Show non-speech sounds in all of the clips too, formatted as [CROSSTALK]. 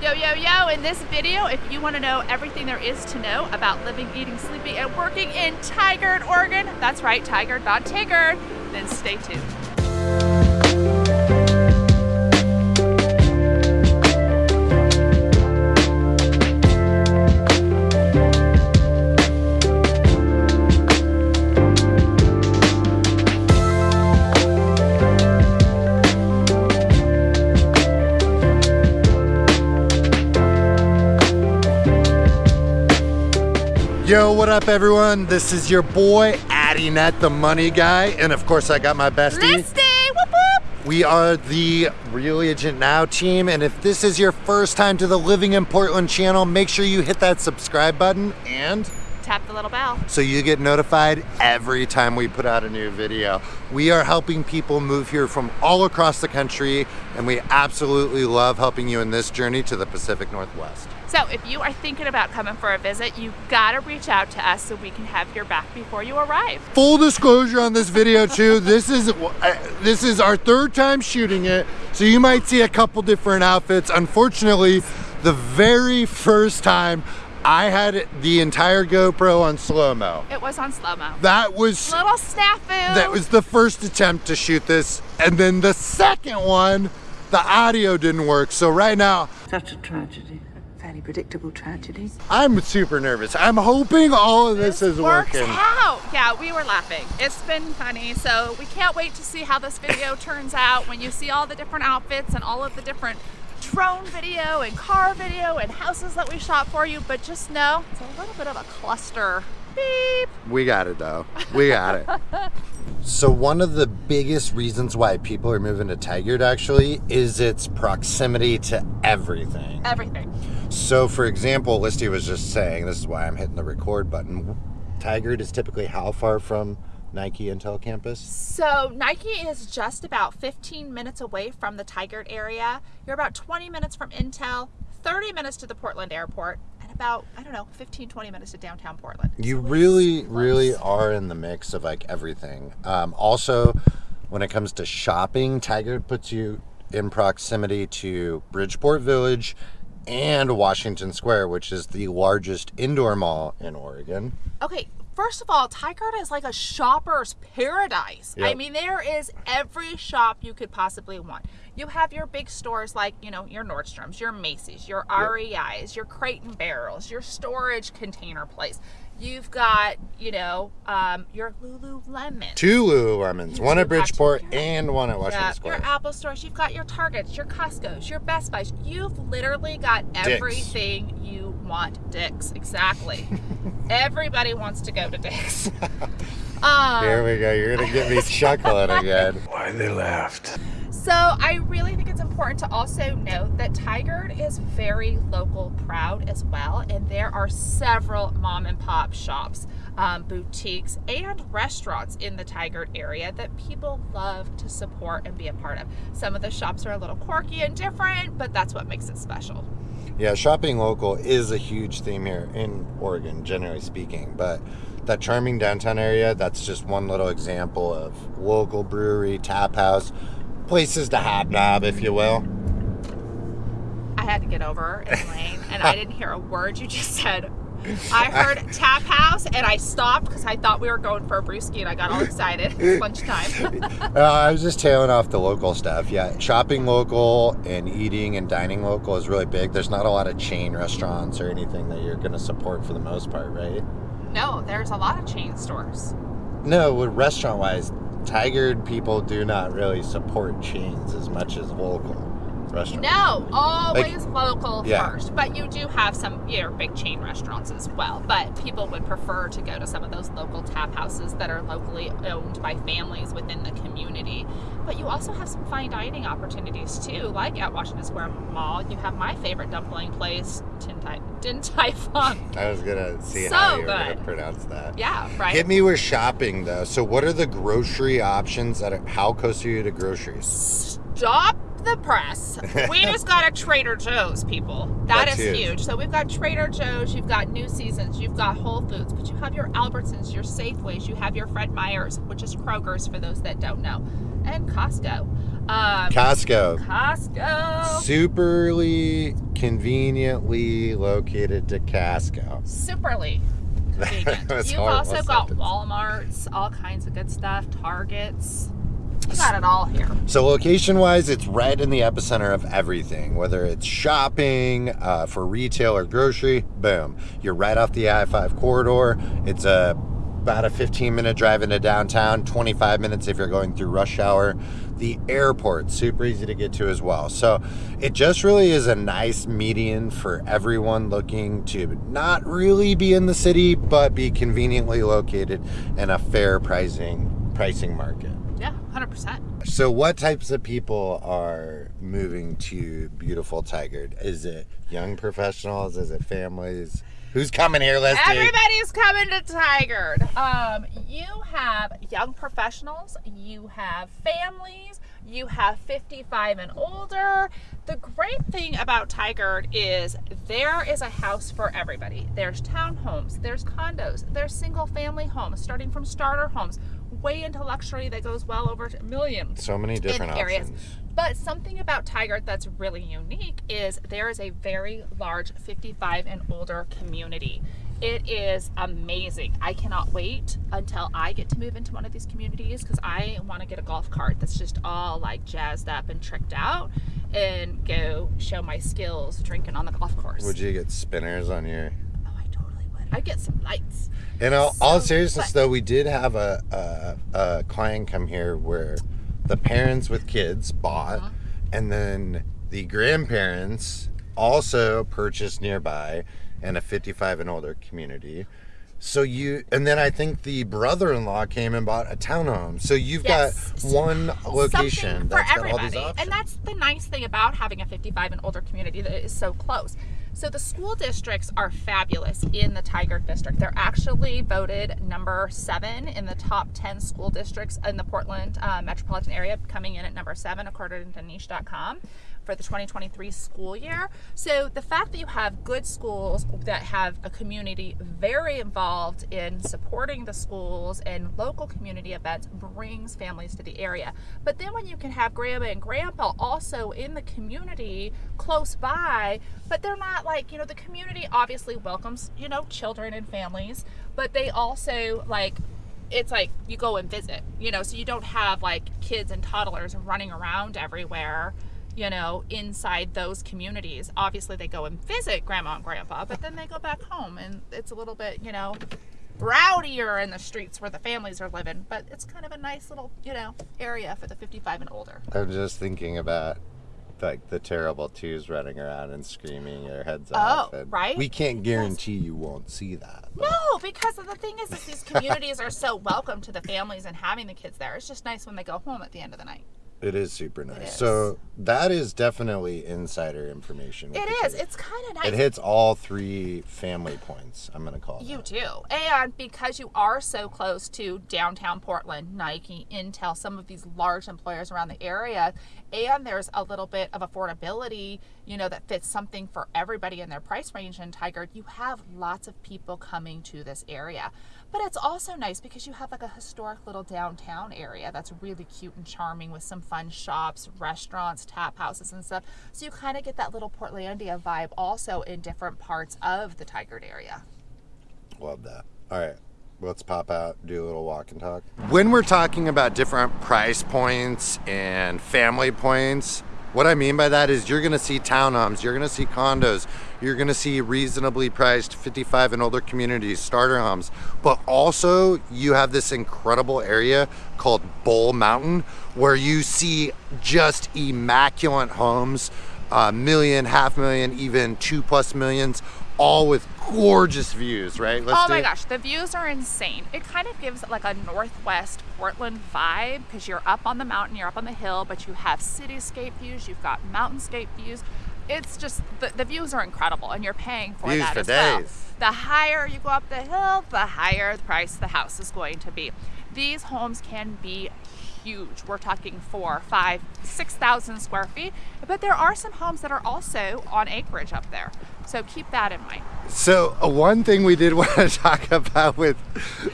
Yo, yo, yo, in this video, if you want to know everything there is to know about living, eating, sleeping, and working in Tigard, Oregon, that's right, Tigard, not Tigard, then stay tuned. Yo, what up everyone? This is your boy, Addy Net, the money guy. And of course I got my bestie. Listy, whoop whoop! We are the Real Agent Now team. And if this is your first time to the Living in Portland channel, make sure you hit that subscribe button and Tap the little bell. so you get notified every time we put out a new video. We are helping people move here from all across the country and we absolutely love helping you in this journey to the Pacific Northwest. So if you are thinking about coming for a visit, you gotta reach out to us so we can have your back before you arrive. Full disclosure on this video too, this is uh, this is our third time shooting it, so you might see a couple different outfits. Unfortunately, the very first time I had the entire GoPro on slow-mo. It was on slow-mo. That was Little snafu. that was the first attempt to shoot this, and then the second one, the audio didn't work. So right now, Such a tragedy. A fairly predictable tragedy. I'm super nervous. I'm hoping all of this, is works working. out. Yeah, we were laughing. It's been funny. So we can't wait to see how this video turns out when you see all the different outfits and all of the different drone video and car video and houses that we shot for you. But just know it's a little bit of a cluster. Beep. We got it though. We got it. [LAUGHS] so one of the biggest reasons why people are moving to Tigard actually is its proximity to everything. Everything. So for example, Listy was just saying, this is why I'm hitting the record button. Tigard is typically how far from Nike Intel campus? So Nike is just about 15 minutes away from the Tigard area. You're about 20 minutes from Intel, 30 minutes to the Portland airport, and about, I don't know, 15, 20 minutes to downtown Portland. You So really, really are in the mix of like everything. Um, also, when it comes to shopping, Tigard puts you in proximity to Bridgeport Village and Washington Square, which is the largest indoor mall in Oregon. Okay, first of all, Tigard is like a shopper's paradise. I mean, there is every shop you could possibly want. You have your big stores like, you know, your Nordstroms, your Macy's, your REI's, your Crate and Barrels, your storage container place. You've got, you know, um, your Lululemon. Two Lululemons, one at Bridgeport two. and one at Washington Yeah, Square. your Apple stores, you've got your Targets, your Costco's, your Best Buys. You've literally got everything you want. Dick's, exactly. [LAUGHS] Everybody wants to go to Dick's. [LAUGHS] Um, Here we go. You're gonna get me [LAUGHS] chuckling again. Why they laughed. So I really think it's important to also note that Tigard is very local proud as well, and there are several mom and pop shops, um, boutiques, and restaurants in the Tigard area that people love to support and be a part of. Some of the shops are a little quirky and different, but that's what makes it special. Yeah, shopping local is a huge theme here in Oregon, generally speaking. But that charming downtown area, that's just one little example of local brewery, tap house, places to hobnob, if you will. I had to get over in [LAUGHS] lane, and I didn't hear a word you just said. I heard [LAUGHS] tap house, and I stopped because I thought we were going for a brewski, and I got all excited. It's lunchtime. [LAUGHS] Uh, I was just tailing off the local stuff. Yeah, shopping local and eating and dining local is really big. There's not a lot of chain restaurants or anything that you're going to support for the most part, right? no, there's a lot of chain stores. No, restaurant wise, Tigard people do not really support chains as much as local restaurants. No, always local yeah. first. But you do have some you know, big chain restaurants as well. But people would prefer to go to some of those local tap houses that are locally owned by families within the community. But you also have some fine dining opportunities too, like at Washington Square Mall. You have my favorite dumpling place, Din Tai, Din Tai Fung. I was gonna see So how you were gonna pronounce that. Yeah, right. Hit me with shopping though. So, what are the grocery options? at how close are you to groceries? Stop the press. We [LAUGHS] just got a Trader Joe's, people. That That's is huge. huge. So we've got Trader Joe's, you've got New Seasons, you've got Whole Foods, but you have your Albertsons, your Safeways, you have your Fred Meyer's, which is Kroger's for those that don't know, and Costco. Um, Costco. Costco. Superly conveniently located to Costco. Superly [LAUGHS] You've also got sentence. Walmarts, all kinds of good stuff, Targets. You got it all here. So location wise, it's right in the epicenter of everything. Whether it's shopping uh, for retail or grocery, boom, you're right off the I-5 corridor. It's a about a 15 minute drive into downtown, 25 minutes if you're going through rush hour. The airport, super easy to get to as well. So it just really is a nice median for everyone looking to not really be in the city, but be conveniently located in a fair pricing pricing market. Yeah, 100%. So, what types of people are moving to beautiful Tigard? Is it young professionals? Is it families? Who's coming here, Leslie? Everybody's coming to Tigard. Um, you have young professionals, you have families, you have 55 and older. The great thing about Tigard is there is a house for everybody. There's townhomes, there's condos, there's single family homes, starting from starter homes, way into luxury that goes well over a million So many different areas. options. But something about Tigard that's really unique is there is a very large 55 and older community. It is amazing. I cannot wait until I get to move into one of these communities because I want to get a golf cart that's just all like jazzed up and tricked out and go show my skills drinking on the golf course. Would you get spinners on your? I totally would. I'd get some lights. In all, all seriousness, though, we did have a, a a client come here where the parents with kids bought, Uh-huh. and then the grandparents also purchased nearby in a 55 and older community. So you, and then I think the brother-in-law came and bought a townhome. So you've Yes. got one location Something for that's got all everybody. these options. And that's the nice thing about having a 55 and older community that is so close. So the school districts are fabulous in the Tigard district. They're actually voted number seven in the top 10 school districts in the Portland uh, metropolitan area, coming in at number seven according to niche.com for the 2023 school year. So the fact that you have good schools that have a community very involved in supporting the schools and local community events brings families to the area. But then when you can have grandma and grandpa also in the community close by, but they're not like, you know, the community obviously welcomes, you know, children and families, but they also like it's like you go and visit, you know, so you don't have like kids and toddlers running around everywhere, you know, inside those communities. Obviously, they go and visit grandma and grandpa, but then they go back home and it's a little bit, you know, rowdier in the streets where the families are living, but it's kind of a nice little, you know, area for the 55 and older. I'm just thinking about like the terrible twos running around and screaming their heads oh, off. Oh, right? We can't guarantee you won't see that. but- No, because the thing is, is these communities are so welcome to the families and having the kids there. It's just nice when they go home at the end of the night. It is super nice. is. So that is definitely insider information. It is. It the is. kids. It's kind of nice. It hits all three family points. I'm gonna call You that. do. And because you are so close to downtown Portland, Nike, Intel, some of these large employers around the area, and there's a little bit of affordability, you know, that fits something for everybody in their price range in Tigard, you have lots of people coming to this area. But it's also nice because you have like a historic little downtown area that's really cute and charming with some fun shops, restaurants, tap houses, and stuff. So you kind of get that little Portlandia vibe also in different parts of the Tigard area. Love that. All right. Let's pop out, do a little walk and talk. When we're talking about different price points and family points, what I mean by that is you're to see townhomes, you're to see condos, you're to see reasonably priced 55 and older communities, starter homes, but also you have this incredible area called Bull Mountain where you see just immaculate homes, a million, half million, even two plus millions, all with gorgeous views, right? Let's oh my gosh, the views are insane. It kind of gives like a northwest Portland vibe because you're up on the mountain, you're up on the hill, but you have cityscape views, you've got mountainscape views. It's just the, the views are incredible, and you're paying for Views that for as well. The higher you go up the hill, the higher the price the house is going to be. These homes can be huge. We're talking four, five, six thousand square feet. But there are some homes that are also on acreage up there. So keep that in mind. So uh, one thing we did [LAUGHS] want to talk about with,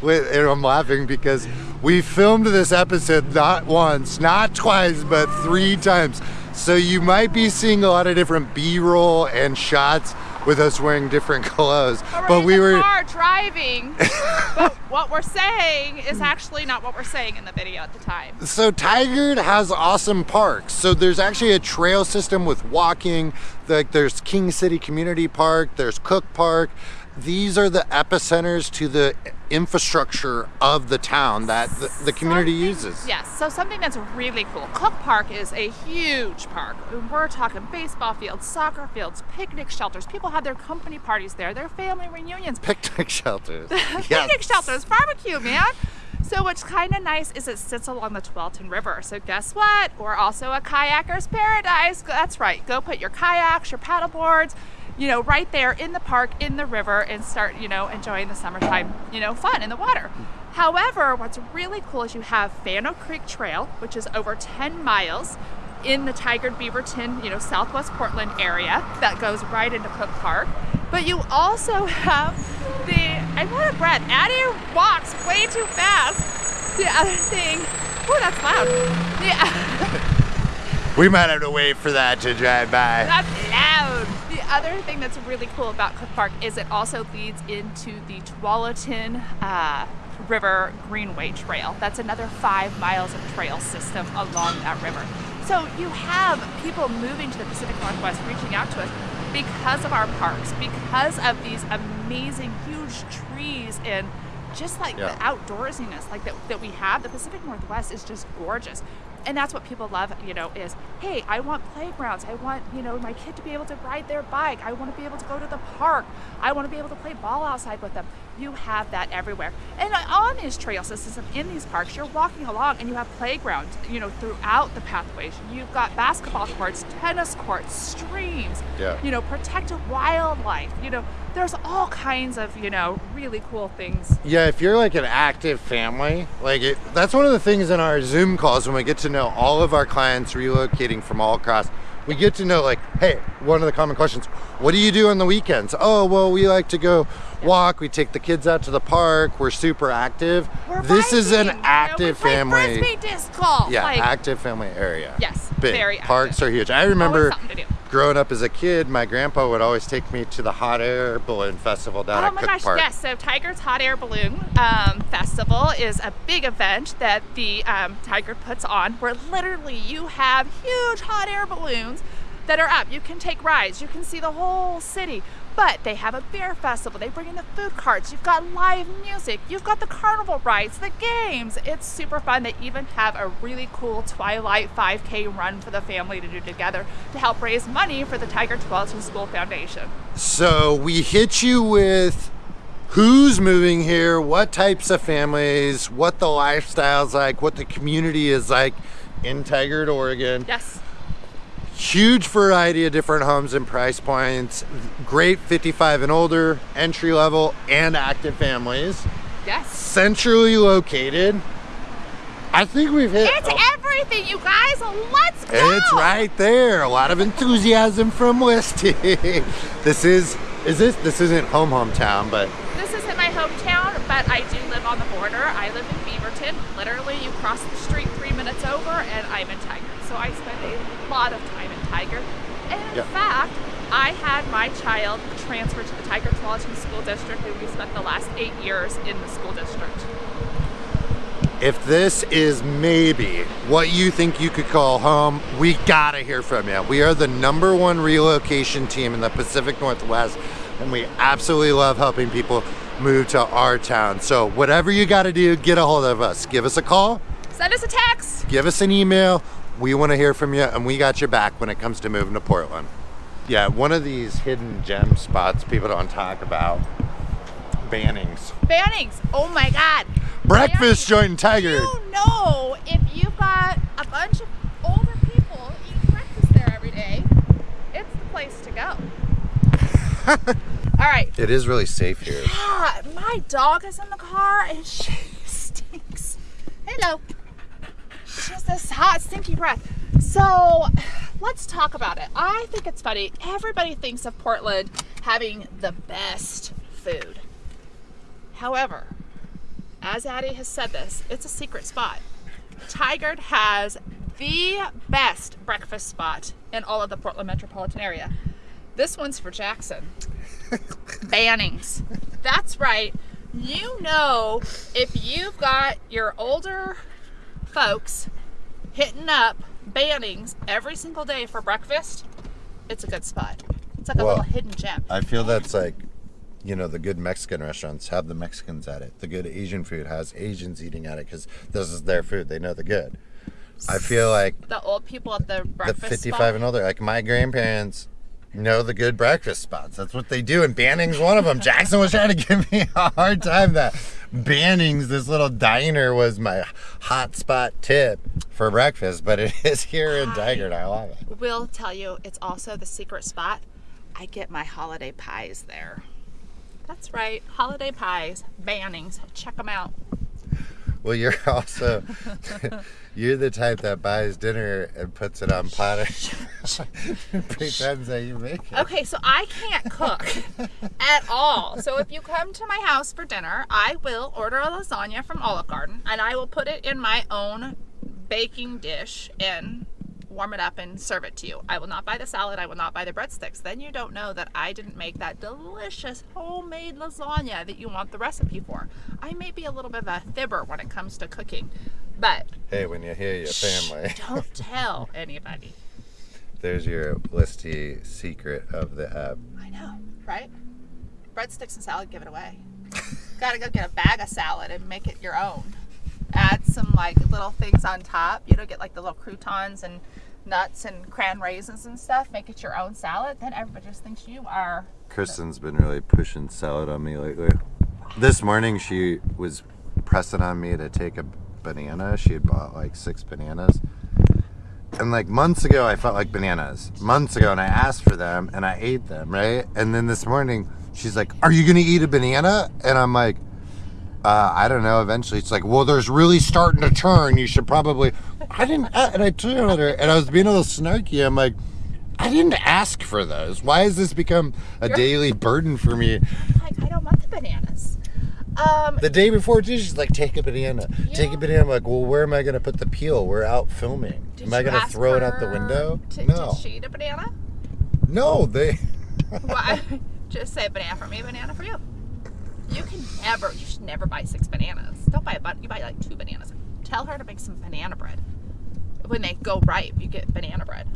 with, and I'm laughing because we filmed this episode not once, not twice, but three times. So you might be seeing a lot of different B-roll and shots with us wearing different [LAUGHS] clothes. But, we're but we were car driving. [LAUGHS] but what we're saying is actually not what we're saying in the video at the time. So Tigard has awesome parks. So there's actually a trail system with walking. Like there's King City Community Park, there's Cook Park. These are the epicenters to the infrastructure of the town that the, the community uses. Yes, so something that's really cool. Cook Park is a huge park. We're talking baseball fields, soccer fields, picnic shelters. People have their company parties there, their family reunions, [LAUGHS] Picnic shelters. [LAUGHS] picnic shelters, barbecue, man. So what's kind of nice is it sits along the Tualatin River. So guess what? We're also a kayaker's paradise. That's right. Go put your kayaks, your paddle boards, you know, right there in the park, in the river, and start, you know, enjoying the summertime, you know, fun in the water. However, what's really cool is you have Fanno Creek Trail, which is over 10 miles in the Tigard Beaverton, you know, Southwest Portland area that goes right into Cook Park. But you also have the, I'm out of breath. Addie walks way too fast. The other thing, oh, that's loud. Yeah. [LAUGHS] We might have to wait for that to drive by. That's loud. The other thing that's really cool about Cliff Park is it also leads into the Tualatin uh, River Greenway Trail. That's another five miles of trail system along that river. So you have people moving to the Pacific Northwest reaching out to us because of our parks, because of these amazing huge trees and just like Yeah. the outdoorsiness like that, that we have. The Pacific Northwest is just gorgeous and that's what people love you know is hey i want playgrounds. I want you know my kid to be able to ride their bike. I want to be able to go to the park. I want to be able to play ball outside with them you have that everywhere and on these trail systems in these parks you're walking along and you have playgrounds you know throughout the pathways you've got basketball courts tennis courts streams Yeah. you know protected wildlife you know there's all kinds of you know really cool things Yeah, if you're like an active family, like it, that's one of the things in our Zoom calls when we get to know all of our clients relocating from all across. We get to know like, hey, one of the common questions, what do you do on the weekends? Oh, well, we like to go walk. We take the kids out to the park. We're super active. We're this is an biking, you we active play family. frisbee disc golf Yeah, like, active family area. Yes, Big. very Parks are huge. I remember something to do. growing up as a kid, my grandpa would always take me to the hot air balloon festival down Oh at my Cook gosh, Park. yes. So Tigard's Hot Air Balloon um, Festival is a big event that the um, Tigard puts on where literally you have huge hot air balloons that are up. You can take rides, you can see the whole city. But they have a beer festival. They bring in the food carts. You've got live music. You've got the carnival rides, the games. It's super fun. They even have a really cool Twilight 5K run for the family to do together to help raise money for the Tigard Tualatin School Foundation. So we hit you with who's moving here, what types of families, what the lifestyle's like, what the community is like in Tigard, Oregon. Yes. Huge variety of different homes and price points. Great 55 and older, entry level, and active families. Yes. Centrally located. I think we've hit. It's everything, you guys. Let's go. It's right there. A lot of enthusiasm from Westy. [LAUGHS] this is is this this isn't home hometown, but This isn't my hometown, but I do live on the border. I live in Beaverton. Literally, you cross the street three minutes over, and I'm in Tigard. So I spend a lot of time Tigard. And in Yeah. fact, I had my child transfer to the Tigard Tualatin School District, and we spent the last eight years in the school district. if this is maybe what you think you could call home, we gotta hear from you. We are the number one relocation team in the Pacific Northwest, and we absolutely love helping people move to our town. So whatever you gotta do, get a hold of us. Give us a call, Send us a text. give us an email. We want to hear from you, and we got your back when it comes to moving to Portland. Yeah, one of these hidden gem spots people don't talk about. Bannings. Bannings. Oh my God. Breakfast Bannings. joint in Tigard. You know, if you've got a bunch of older people eating breakfast there every day, it's the place to go. [LAUGHS] All right. It is really safe here. Ah, my dog is in the car and [LAUGHS] she stinks. Hello. Has this hot, stinky breath. So let's talk about it. I think it's funny. Everybody thinks of Portland having the best food. However, as Addie has said this, it's a secret spot. Tigard has the best breakfast spot in all of the Portland metropolitan area. This one's for Jackson. [LAUGHS] Bannings. That's right. You know, if you've got your older folks hitting up Bannings every single day for breakfast, it's a good spot. It's like a little hidden gem. I feel that's like, you know, the good Mexican restaurants have the Mexicans at it. The good Asian food has Asians eating at it because this is their food. They know the good. I feel like the old people at the breakfast. the 55 spot. and older, like my grandparents, know the good breakfast spots. That's what they do, and Banning's one of them. Jackson was trying to give me a hard time that Banning's, this little diner, was my hot spot tip for breakfast, but it is here in Tigard. I love it. We'll tell you it's also the secret spot. I get my holiday pies there. That's right, holiday pies, Bannings. Check them out. Well, you're [LAUGHS] also you're the type that buys dinner and puts it on platter, and [LAUGHS] pretends that you make it. Okay, so I can't cook at all. So if you come to my house for dinner, I will order a lasagna from Olive Garden and I will put it in my own baking dish and warm it up and serve it to you. I will not buy the salad, I will not buy the breadsticks. Then you don't know that I didn't make that delicious homemade lasagna that you want the recipe for. I may be a little bit of a fibber when it comes to cooking, but Hey, when you hear your family, [LAUGHS] don't tell anybody. there's your listy secret of the app. I know, right? Breadsticks and salad, give it away. Gotta go get a bag of salad and make it your own. Add some like little things on top. You know, get like the little croutons and nuts and cran raisins and stuff. Make it your own salad. Then everybody just thinks you are. Kristen's been really pushing salad on me lately. This morning she was pressing on me to take a banana. She had bought like six bananas. And like months ago, I felt like bananas. Months ago, and I asked for them and I ate them, right? And then this morning, she's like, Are you gonna eat a banana? And I'm like, uh, I don't know. Eventually, it's like, Well, there's really starting to turn. You should probably. I didn't. a- And I told her, and I was being a little snarky. I'm like, I didn't ask for those. Why has this become a daily burden for me? Like, I don't want the bananas. Um, The day before, too, she's like, take a banana. Take a banana. I'm like, well, where am I going to put the peel? We're out filming. am I going to throw it out the window? to- no. Did she eat a banana? No, they. Why? [LAUGHS] Just say banana for me, banana for you. You can never, you should never buy six bananas. Don't buy a bunch, you buy like two bananas. Tell her to make some banana bread. When they go ripe, you get banana bread.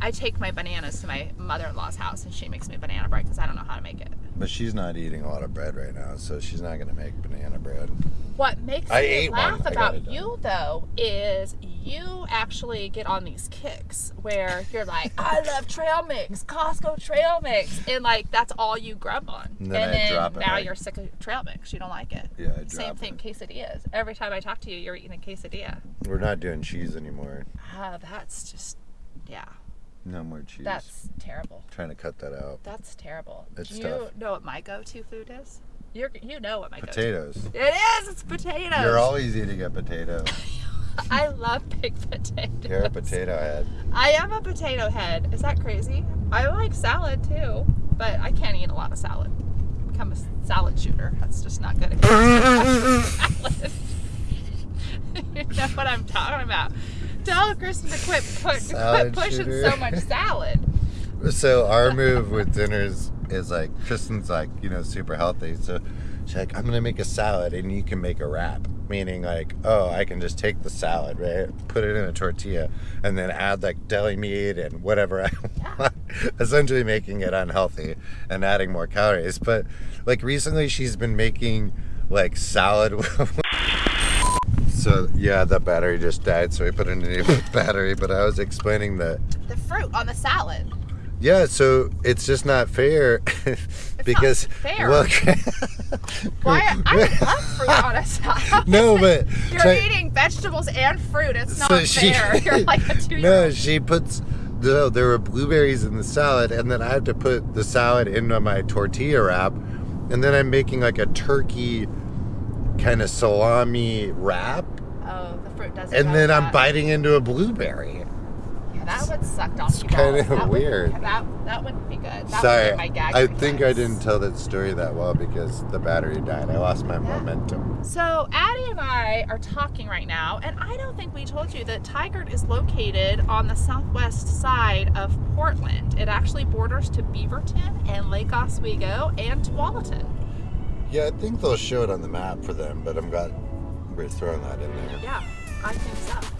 I take my bananas to my mother in law's house and she makes me banana bread because I don't know how to make it. But she's not eating a lot of bread right now, so she's not going to make banana bread. What makes I me ate one. laugh about you though is you actually get on these kicks where you're like, I [LAUGHS] love trail mix, Costco trail mix, and like that's all you grub on. And then I drop it, now right? you're sick of trail mix. You don't like it. Yeah, I Same thing, it. quesadillas. Every time I talk to you, you're eating a quesadilla. We're not doing cheese anymore. Ah, that's just, yeah, No more cheese. that's terrible. trying to cut that out. That's terrible. It's Do you tough. know what my go-to food is? You're, you know what my go-to. Potatoes. It is. It's potatoes. You're always eating a potato. [LAUGHS] I love baked potatoes. You're a potato head. I am a potato head. Is that crazy? I like salad too, but I can't eat a lot of salad. Become a salad shooter. That's just not good. salad. [LAUGHS] [LAUGHS] you know what I'm talking about. Tell Kristen to quit, put, quit pushing shooter. so much salad. [LAUGHS] So our move with dinners is like Kristen's like you know super healthy, so she's like I'm gonna make a salad and you can make a wrap, meaning like oh I can just take the salad right, put it in a tortilla, and then add like deli meat and whatever I [LAUGHS] want, essentially making it unhealthy and adding more calories. But like recently she's been making like salad. [LAUGHS] So yeah, the battery just died, so we put in a new [LAUGHS] battery. But I was explaining that The fruit on the salad. yeah, so it's just not fair [LAUGHS] because fair. Well, [LAUGHS] Why? I would love fruit on a salad. no, but You're try- eating vegetables and fruit. It's not so she- fair. You're like a two-year-old. she puts no. There were blueberries in the salad, and then I had to put the salad into my tortilla wrap, and then I'm making like a turkey kind of salami wrap. Oh, the fruit doesn't. and then I'm that. biting into a blueberry. Yeah, that would suck donkey It's That would- weird. that that wouldn't be good. That Sorry, would be my gag I think I didn't tell that story that well because the battery died. I lost my momentum. So Addie and I are talking right now, and I don't think we told you that Tigard is located on the southwest side of Portland. It actually borders to Beaverton and Lake Oswego and Tualatin. Yeah, I think they'll show it on the map for them, but I'm glad we're throwing that in there. Yeah, I think so.